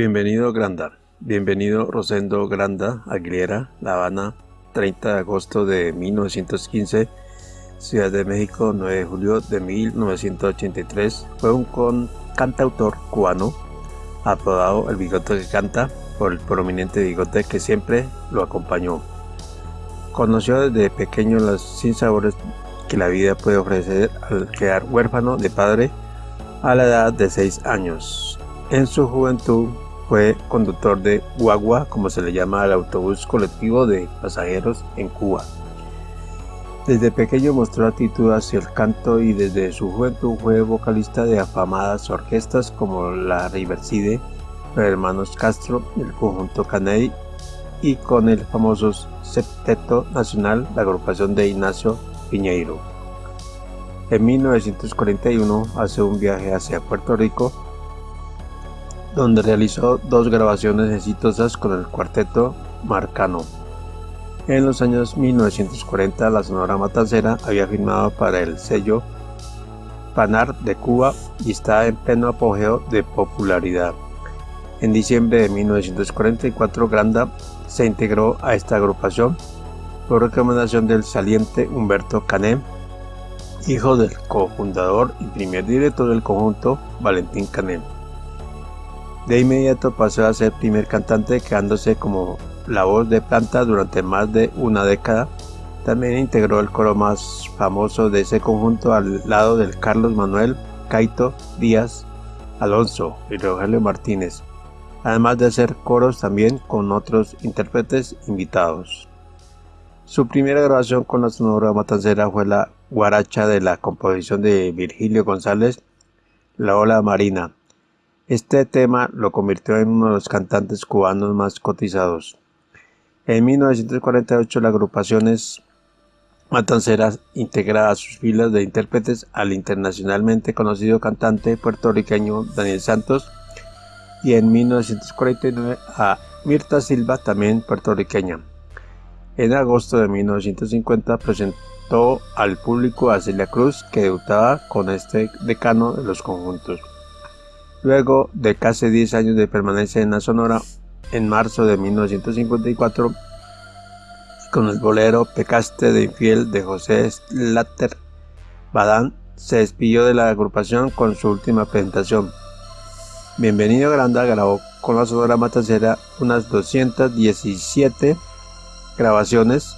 Bienvenido Granda. Bienvenido Rosendo Granda Aguilera, La Habana, 30 de agosto de 1915, Ciudad de México, 9 de julio de 1983. Fue un cantautor cubano, apodado El Bigote que Canta, por el prominente bigote que siempre lo acompañó. Conoció desde pequeño los sinsabores que la vida puede ofrecer al quedar huérfano de padre a la edad de 6 años. En su juventud fue conductor de guagua, como se le llama al autobús colectivo de pasajeros en Cuba. Desde pequeño mostró actitud hacia el canto y desde su juventud fue vocalista de afamadas orquestas como la Riverside, los hermanos Castro, el conjunto Caney y con el famoso Septeto Nacional, la agrupación de Ignacio Piñeiro. En 1941 hace un viaje hacia Puerto Rico, donde realizó dos grabaciones exitosas con el cuarteto Marcano. En los años 1940 la Sonora Matancera había firmado para el sello Panar de Cuba y está en pleno apogeo de popularidad. En diciembre de 1944 Granda se integró a esta agrupación por recomendación del saliente Humberto Cané, hijo del cofundador y primer director del conjunto Valentín Cané. De inmediato pasó a ser primer cantante quedándose como la voz de planta durante más de una década. También integró el coro más famoso de ese conjunto al lado del Carlos Manuel Caito Díaz Alonso y Rogelio Martínez, además de hacer coros también con otros intérpretes invitados. Su primera grabación con la Sonora Matancera fue la guaracha de la composición de Virgilio González, La Ola Marina. Este tema lo convirtió en uno de los cantantes cubanos más cotizados. En 1948 la agrupación Matancera integra a sus filas de intérpretes al internacionalmente conocido cantante puertorriqueño Daniel Santos y en 1949 a Mirta Silva, también puertorriqueña. En agosto de 1950 presentó al público a Celia Cruz, que debutaba con este decano de los conjuntos. Luego de casi 10 años de permanencia en la Sonora, en marzo de 1954, con el bolero Pecaste de Infiel de José Slater, Badán se despidió de la agrupación con su última presentación. Bienvenido Granda grabó con la Sonora Matancera unas 217 grabaciones,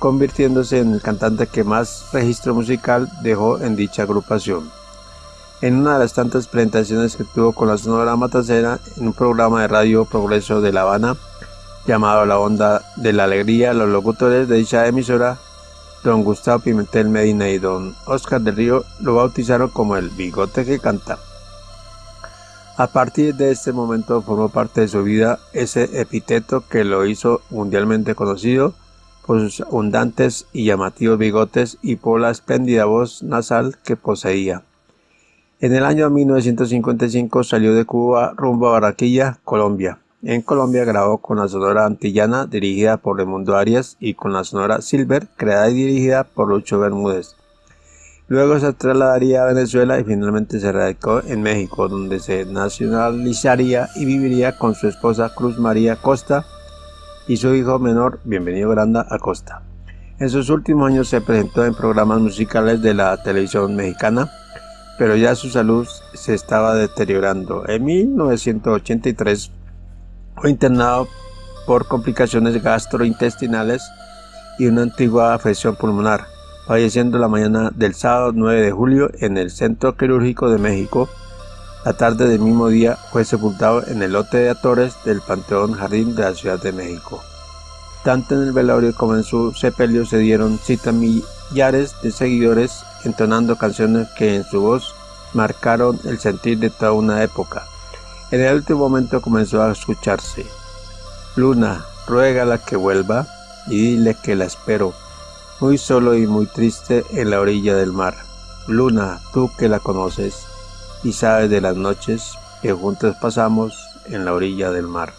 convirtiéndose en el cantante que más registro musical dejó en dicha agrupación. En una de las tantas presentaciones que tuvo con la Sonora Matacera en un programa de radio Progreso de La Habana llamado La Onda de la Alegría, los locutores de dicha emisora, don Gustavo Pimentel Medina y don Oscar del Río, lo bautizaron como el bigote que canta. A partir de este momento formó parte de su vida ese epíteto que lo hizo mundialmente conocido por sus abundantes y llamativos bigotes y por la espléndida voz nasal que poseía. En el año 1955 salió de Cuba rumbo a Barranquilla, Colombia. En Colombia grabó con la Sonora Antillana dirigida por Raimundo Arias y con la Sonora Silver creada y dirigida por Lucho Bermúdez. Luego se trasladaría a Venezuela y finalmente se radicó en México, donde se nacionalizaría y viviría con su esposa Cruz María Costa y su hijo menor, Bienvenido Granda Acosta. En sus últimos años se presentó en programas musicales de la televisión mexicana, pero ya su salud se estaba deteriorando. En 1983 fue internado por complicaciones gastrointestinales y una antigua afección pulmonar falleciendo la mañana del sábado 9 de julio en el Centro Quirúrgico de México. La tarde del mismo día fue sepultado en el lote de actores del Panteón Jardín de la Ciudad de México. Tanto en el velorio como en su sepelio se dieron cita millares de seguidores entonando canciones que en su voz marcaron el sentir de toda una época. En el último momento comenzó a escucharse. Luna, ruégala que vuelva y dile que la espero muy solo y muy triste en la orilla del mar. Luna, tú que la conoces y sabes de las noches que juntos pasamos en la orilla del mar.